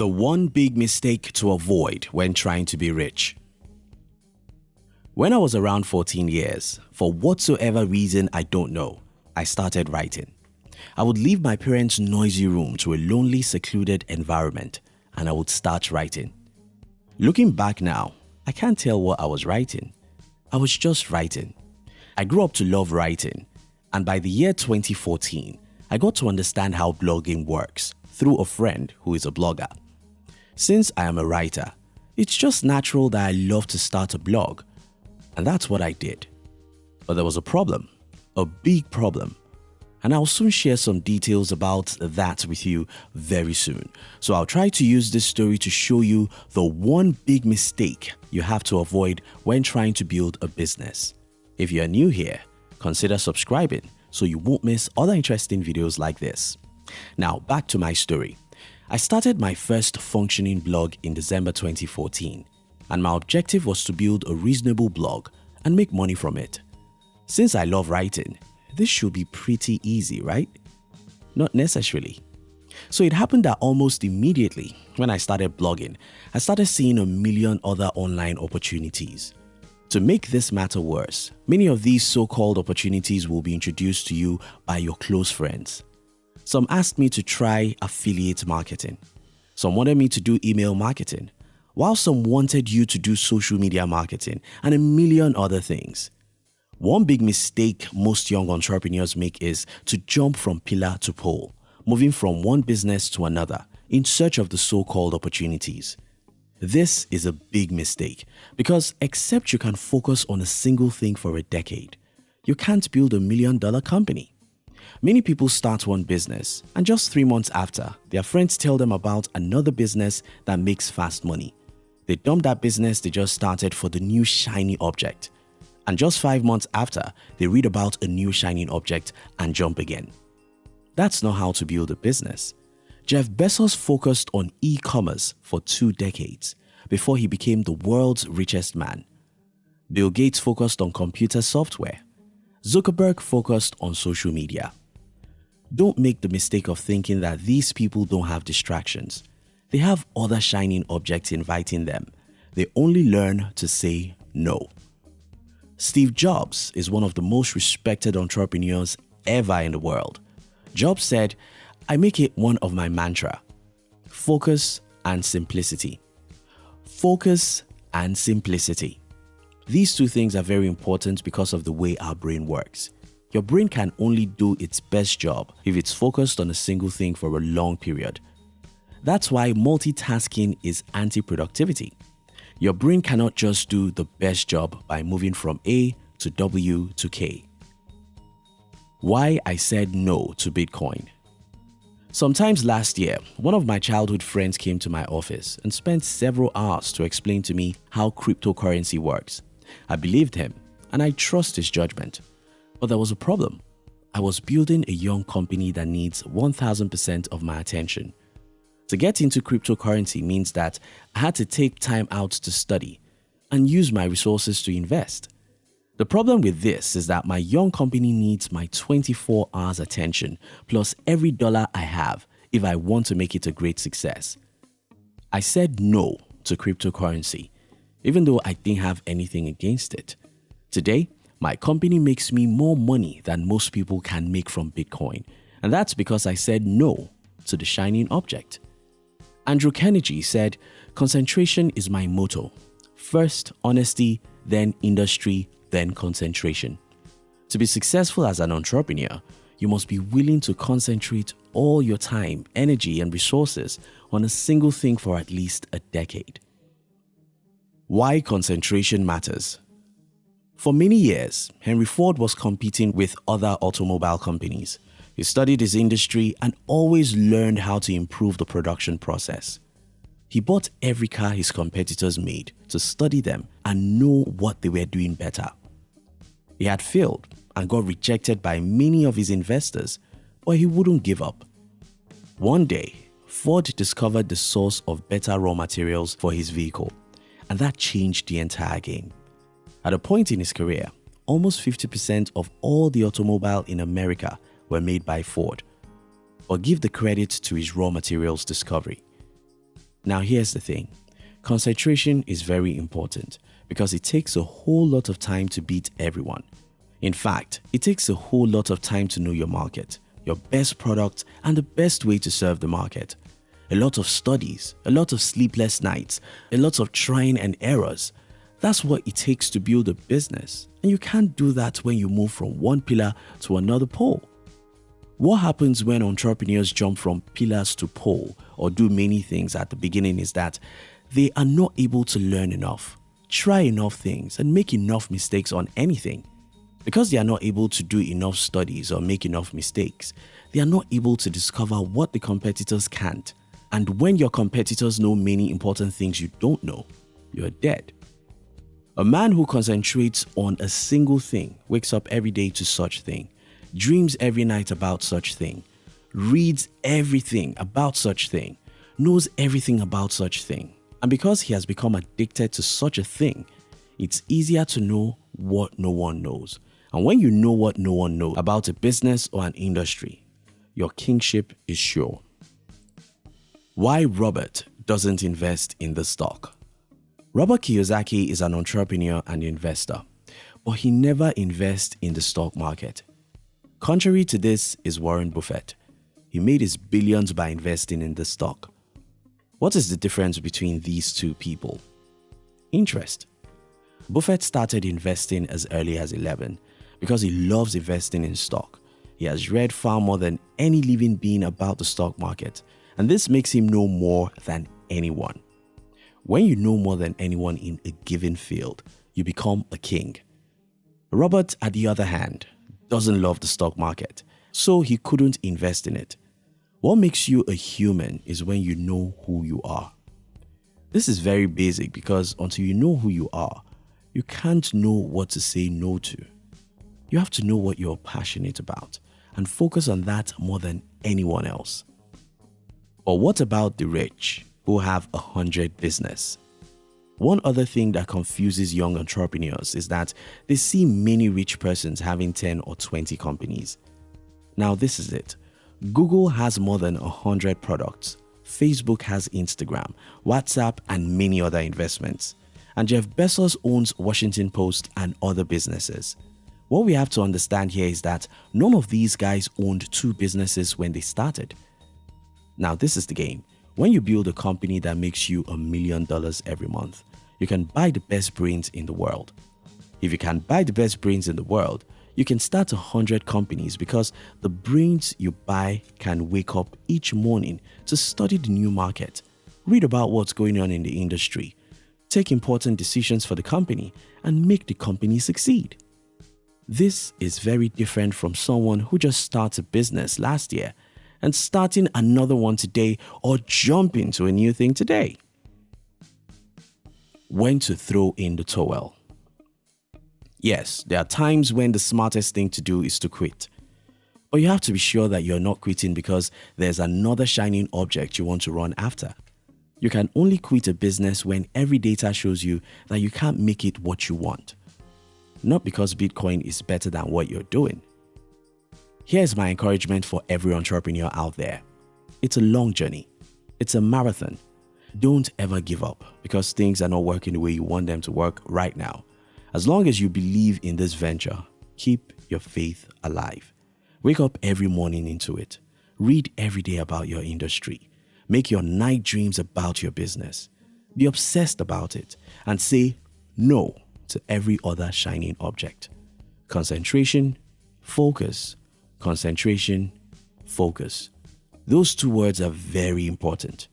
The one big mistake to avoid when trying to be rich. When I was around 14 years, for whatsoever reason I don't know, I started writing. I would leave my parents' noisy room to a lonely, secluded environment and I would start writing. Looking back now, I can't tell what I was writing. I was just writing. I grew up to love writing and by the year 2014, I got to understand how blogging works through a friend who is a blogger. Since I am a writer, it's just natural that I love to start a blog and that's what I did. But there was a problem, a big problem and I'll soon share some details about that with you very soon. So I'll try to use this story to show you the one big mistake you have to avoid when trying to build a business. If you are new here, consider subscribing so you won't miss other interesting videos like this. Now back to my story. I started my first functioning blog in December 2014 and my objective was to build a reasonable blog and make money from it. Since I love writing, this should be pretty easy, right? Not necessarily. So it happened that almost immediately when I started blogging, I started seeing a million other online opportunities. To make this matter worse, many of these so-called opportunities will be introduced to you by your close friends. Some asked me to try affiliate marketing. Some wanted me to do email marketing, while some wanted you to do social media marketing and a million other things. One big mistake most young entrepreneurs make is to jump from pillar to pole, moving from one business to another in search of the so-called opportunities. This is a big mistake because except you can focus on a single thing for a decade, you can't build a million dollar company. Many people start one business and just three months after, their friends tell them about another business that makes fast money. They dump that business they just started for the new shiny object and just five months after, they read about a new shining object and jump again. That's not how to build a business. Jeff Bezos focused on e-commerce for two decades before he became the world's richest man. Bill Gates focused on computer software. Zuckerberg focused on social media. Don't make the mistake of thinking that these people don't have distractions. They have other shining objects inviting them. They only learn to say no. Steve Jobs is one of the most respected entrepreneurs ever in the world. Jobs said, I make it one of my mantra. Focus and simplicity. Focus and simplicity. These two things are very important because of the way our brain works. Your brain can only do its best job if it's focused on a single thing for a long period. That's why multitasking is anti-productivity. Your brain cannot just do the best job by moving from A to W to K. Why I said no to Bitcoin Sometimes last year, one of my childhood friends came to my office and spent several hours to explain to me how cryptocurrency works. I believed him and I trust his judgment. But there was a problem. I was building a young company that needs 1000% of my attention. To get into cryptocurrency means that I had to take time out to study and use my resources to invest. The problem with this is that my young company needs my 24 hours attention plus every dollar I have if I want to make it a great success. I said no to cryptocurrency even though I didn't have anything against it. Today, my company makes me more money than most people can make from Bitcoin and that's because I said no to the shining object. Andrew Carnegie said, concentration is my motto. First honesty, then industry, then concentration. To be successful as an entrepreneur, you must be willing to concentrate all your time, energy and resources on a single thing for at least a decade. Why concentration matters For many years, Henry Ford was competing with other automobile companies he studied his industry and always learned how to improve the production process. He bought every car his competitors made to study them and know what they were doing better. He had failed and got rejected by many of his investors, but he wouldn't give up. One day, Ford discovered the source of better raw materials for his vehicle, and that changed the entire game. At a point in his career, almost 50% of all the automobile in America were made by Ford, but give the credit to his raw materials discovery. Now here's the thing. Concentration is very important because it takes a whole lot of time to beat everyone. In fact, it takes a whole lot of time to know your market, your best product and the best way to serve the market. A lot of studies, a lot of sleepless nights, a lot of trying and errors. That's what it takes to build a business. And you can't do that when you move from one pillar to another pole. What happens when entrepreneurs jump from pillars to pole or do many things at the beginning is that they are not able to learn enough, try enough things, and make enough mistakes on anything. Because they are not able to do enough studies or make enough mistakes, they are not able to discover what the competitors can't. And when your competitors know many important things you don't know, you're dead. A man who concentrates on a single thing wakes up every day to such thing, dreams every night about such thing, reads everything about such thing, knows everything about such thing. And because he has become addicted to such a thing, it's easier to know what no one knows. And when you know what no one knows about a business or an industry, your kingship is sure. Why Robert doesn't invest in the stock. Robert Kiyosaki is an entrepreneur and investor, but he never invests in the stock market. Contrary to this is Warren Buffett. He made his billions by investing in the stock. What is the difference between these two people? Interest. Buffett started investing as early as 11 because he loves investing in stock. He has read far more than any living being about the stock market, and this makes him know more than anyone. When you know more than anyone in a given field, you become a king. Robert, at the other hand, doesn't love the stock market, so he couldn't invest in it. What makes you a human is when you know who you are. This is very basic because until you know who you are, you can't know what to say no to. You have to know what you're passionate about and focus on that more than anyone else. Or what about the rich? Who have a hundred business. One other thing that confuses young entrepreneurs is that they see many rich persons having 10 or 20 companies. Now this is it. Google has more than 100 products. Facebook has Instagram, WhatsApp and many other investments. And Jeff Bezos owns Washington Post and other businesses. What we have to understand here is that none of these guys owned two businesses when they started. Now this is the game. When you build a company that makes you a million dollars every month, you can buy the best brains in the world. If you can buy the best brains in the world, you can start a hundred companies because the brains you buy can wake up each morning to study the new market, read about what's going on in the industry, take important decisions for the company, and make the company succeed. This is very different from someone who just started a business last year and starting another one today or jumping to a new thing today. When to throw in the towel. Yes, there are times when the smartest thing to do is to quit. But you have to be sure that you're not quitting because there's another shining object you want to run after. You can only quit a business when every data shows you that you can't make it what you want. Not because Bitcoin is better than what you're doing, Here's my encouragement for every entrepreneur out there. It's a long journey. It's a marathon. Don't ever give up because things are not working the way you want them to work right now. As long as you believe in this venture, keep your faith alive. Wake up every morning into it. Read every day about your industry. Make your night dreams about your business. Be obsessed about it and say no to every other shining object. Concentration, focus, concentration, focus. Those two words are very important.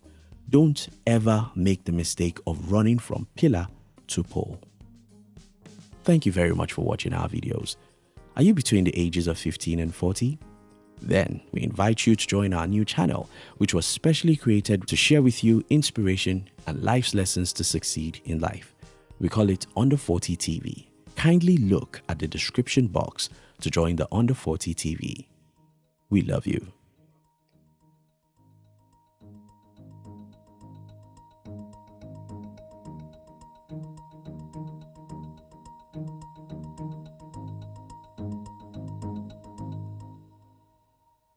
Don't ever make the mistake of running from pillar to pole. Thank you very much for watching our videos. Are you between the ages of 15 and 40? Then we invite you to join our new channel, which was specially created to share with you inspiration and life's lessons to succeed in life. We call it Under 40 TV. Kindly look at the description box to join the Under 40 TV. We love you.